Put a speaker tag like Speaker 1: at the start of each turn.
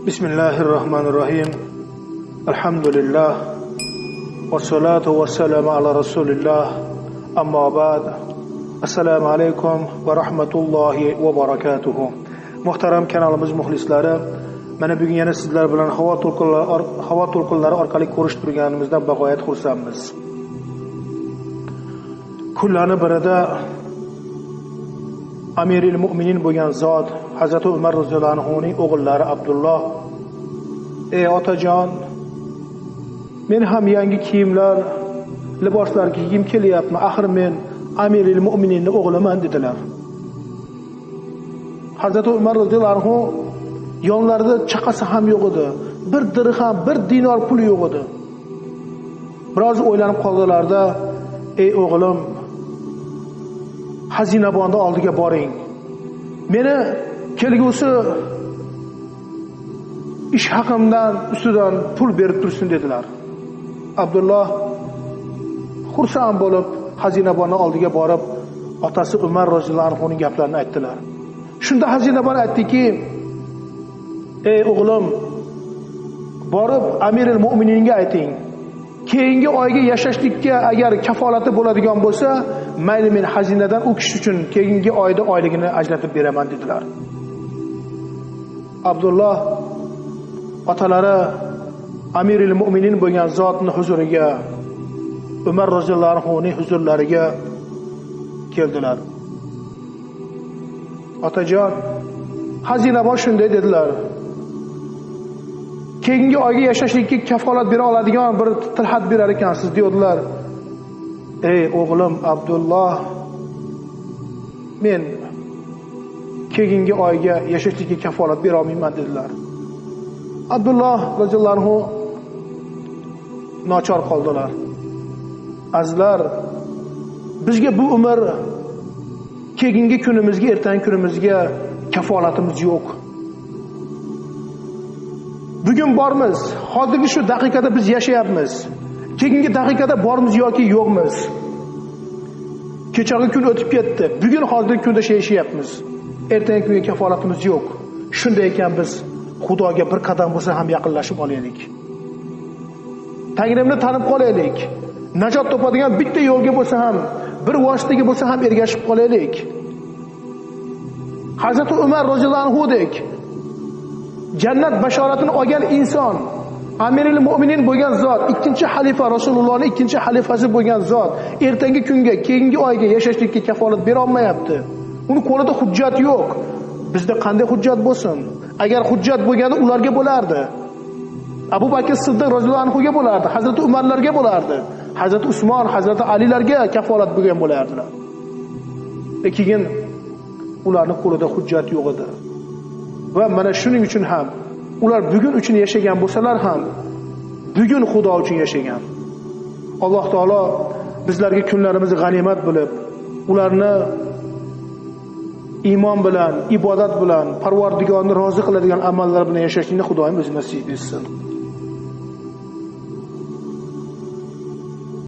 Speaker 1: بسم الله الرحمن الرحيم الحمد لله والصلاة والسلام على رسول الله أما بعد السلام عليكم ورحمة الله وبركاته محترم kanalimiz muxlislari mana bugun yana sizlar bilan havo to'lqinlari havo to'lqinlari orqali ko'rishib turganimizdan bag'oyat xursandmiz kunlarni birida amiril mo'minin bo'lgan zot hazrati umar roziyallohu anhuning o'g'illari abdulloh. Ey otajon men ham yangi kiyimlar liboslar kiygim kelyapti axir men amiril mo'mininni o'g'liman dedilar. Hazrati umar roziyallohu anhu yonlarida chaqasi ham yo'q edi. Bir dirham bir dinor puli yo'q edi. Biroz o'ylanib qoldilarda ey o'g'lim xazinabonni oldiga boring. Meni kelgusi ish haqimdan ustidan pul berib tursin dedilar. Abdulloh xursand bo'lib xazinabonni oldiga borib otasi umar roziyallohu anhuning gaplarini aytdilar. Shunda xazinabon aytdiki ey o'g'lim borib amiril mo'mininga ayting. Keyingi oyga yashashlikka agar kafolati bo'ladigan bo'lsa mayli men xazinadan u kishi uchun keyingi oyda oyligini ajratib beraman dedilar. Abdulloh otalari amiril mo'minin bo'lgan zotni huzuriga umar roziyallohu anhuning huzurlariga keldilar. Otajon xazinabon shunday dedilar. Keyingi oyga yashashlikka kafolat bera oladigan bir tilxat berar ekansiz deydilar. Ey o'g'lim abdulloh men keyingi oyga yashashlikka kafolat bera olmayman dedilar. Abdulloh roziyallohu anhu nochor qoldilar. Azizlar bizga bu umr keyingi kunimizga ertangi kunimizga kafolatimiz yo'q. Bugun bormiz. Hozirgi shu daqiqada biz yashayapmiz. Keyingi daqiqada bormiz yoki yo'qmiz. Kechagi kun o'tib ketdi. Bugun hozirgi kunda yashayapmiz. Ertangi kunga kafolatimiz yo'q. Shunday ekan biz xudoga bir qadam bo'lsa ham yaqinlashib olaylik. Tangrimni tanib qolaylik. Najot topadigan bitta yo'lga bo'lsa ham bir vositaga bo'lsa ham ergashib qolaylik. Hazrati umar roziyallohu anhudek jannat bashoratini olgan inson amiril mo'minin bo'lgan zot ikkinchi xalifa rasulullohni ikkinchi xalifasi bo'lgan zot ertangi kunga keyingi oyga yashashlikka kafolat berolmayapti. Uni qo'lida hujjat yo'q. Bizda qanday hujjat bo'lsin? Agar hujjat bo'lganda ularga bo'lardi. Abu bakr siddiq roziyallohu anhuga bo'lardi hazrati umarlarga bo'lardi hazrati usmon hazrati alilarga kafolat bo'lgan bo'lardilar. Keyin ularni qo'lida hujjat yo'q edi. Va mana shuning uchun ham ular bugun uchun yashagan bo'lsalar ham bugun xudo uchun yashagan. Alloh taolo bizlarga kunlarimizni g'animat bilib ularni iymon bilan ibodat bilan parvardigorni rozi qiladigan amallar bilan yashashlikni xudoyim o'zi nasib etsin.